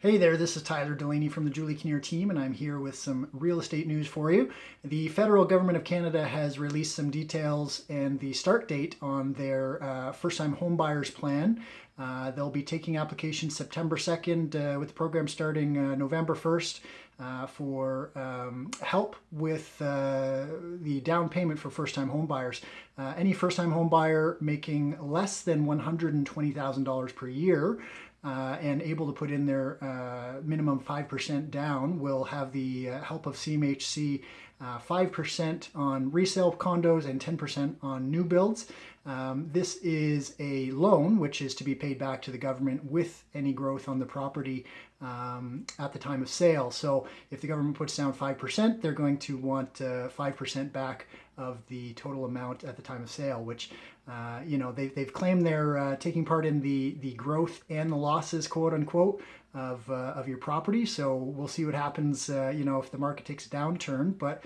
Hey there, this is Tyler Delaney from the Julie Kinnear team, and I'm here with some real estate news for you. The federal government of Canada has released some details and the start date on their uh, first-time homebuyers plan. Uh, they'll be taking applications September 2nd uh, with the program starting uh, November 1st uh, for um, help with uh, the down payment for first-time homebuyers. any first-time homebuyer making less than $120,000 per year uh, and able to put in their uh, minimum 5% down will have the uh, help of CMHC 5% uh, on resale condos and 10% on new builds. Um, this is a loan which is to be paid back to the government with any growth on the property um, at the time of sale. So if the government puts down 5%, they're going to want 5% uh, back of the total amount at the time of sale, which, uh, you know, they, they've claimed they're uh, taking part in the, the growth and the losses, quote unquote, of, uh, of your property. So we'll see what happens, uh, you know, if the market takes a downturn. But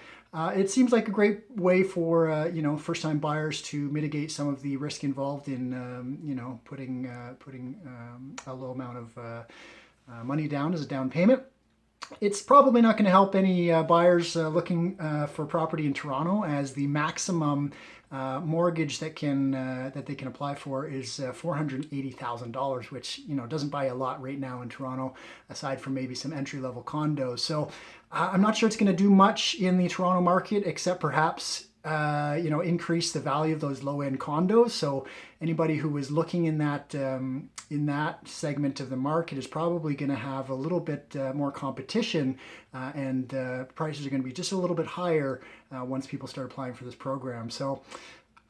it seems like a great way for, you know, first-time buyers to mitigate some of the risk involved in, um, you know, putting, putting um, a low amount of uh, money down as a down payment. It's probably not going to help any uh, buyers uh, looking uh, for property in Toronto as the maximum uh, mortgage that can uh, that they can apply for is $480,000 which you know doesn't buy a lot right now in Toronto aside from maybe some entry-level condos. So I'm not sure it's going to do much in the Toronto market except perhaps uh, you know, increase the value of those low-end condos. So anybody who is looking in that um, in that segment of the market is probably going to have a little bit uh, more competition, uh, and uh, prices are going to be just a little bit higher uh, once people start applying for this program. So.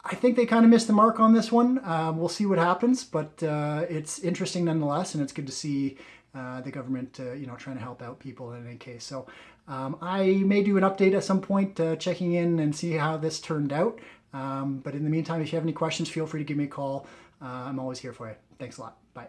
I think they kind of missed the mark on this one. Um, we'll see what happens, but it's interesting nonetheless, and it's good to see uh, the government, uh, you know, trying to help out people in any case. So um, I may do an update at some point, uh, checking in and see how this turned out. Um, but in the meantime, if you have any questions, feel free to give me a call. Uh, I'm always here for you. Thanks a lot. Bye.